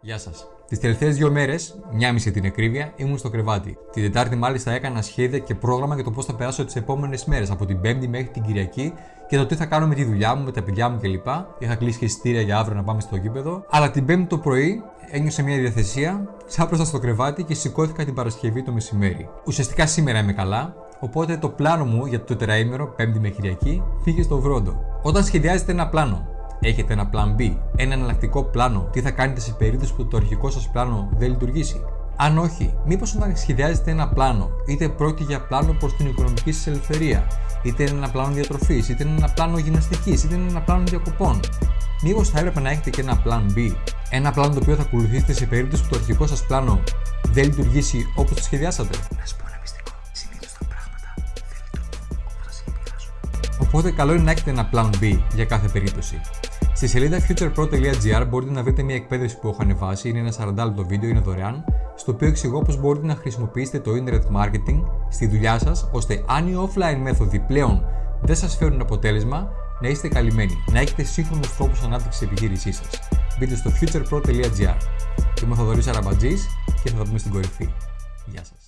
Γεια σας. Τις τελευταίες δύο μέρες, μια μισή την ακρίβεια, ήμουν στο κρεβάτι. Την Τετάρτη, μάλιστα, έκανα σχέδια και πρόγραμμα για το πώς θα περάσω τις επόμενες μέρες, από την Πέμπτη μέχρι την Κυριακή και το τι θα κάνω με τη δουλειά μου, με τα παιδιά μου κλπ. Είχα κλείσει και εισιτήρια για αύριο να πάμε στο γήπεδο. Αλλά την Πέμπτη το πρωί ένιωσα μια διαθεσία, ξάπλωσα στο κρεβάτι και σηκώθηκα την Παρασκευή το μεσημέρι. Ουσιαστικά σήμερα είμαι καλά, οπότε το πλάνο μου για το τετραήμερο, Πέμπτη με Κυριακή, πήγε στο βρόντο. Όταν σχεδιάζετε ένα πλάνο Έχετε ένα plan B, ένα εναλλακτικό πλάνο, τι θα κάνετε σε περίπτωση που το αρχικό σας πλάνο δεν λειτουργήσει; Αν όχι, μήπως όταν σχεδιάζετε ένα πλάνο, είτε πρόκειται για πλάνο προς την οικονομική σας ελευθερία, είτε είναι ένα πλάνο διατροφής, είτε είναι ένα πλάνο γυμναστικής, είτε είναι ένα πλάνο διακοπών, μήπως θα έπρεπε να έχετε και ένα plan B, ένα πλάνο το οποίο θα ακολουθήσετε σε περίπτωση που το αρχικό σας πλάνο δεν λειτουργήσει όπως το σχεδιάσατε; Οπότε καλό είναι να έχετε ένα plan B για κάθε περίπτωση. Στη σελίδα futurepro.gr μπορείτε να βρείτε μια εκπαίδευση που έχω ανεβάσει, είναι ένα 40 λεπτό βίντεο, είναι δωρεάν, στο οποίο εξηγώ πώς μπορείτε να χρησιμοποιήσετε το internet marketing στη δουλειά σας, ώστε αν οι offline μέθοδοι πλέον δεν σας φέρουν αποτέλεσμα, να είστε καλυμμένοι, να έχετε σύγχρονους τρόπου ανάπτυξης επιχείρησής σας. Μπείτε στο futurepro.gr. Είμαι ο Θοδωρής Αραμπατζής και θα τα πούμε στην κορυφή. Γεια σας.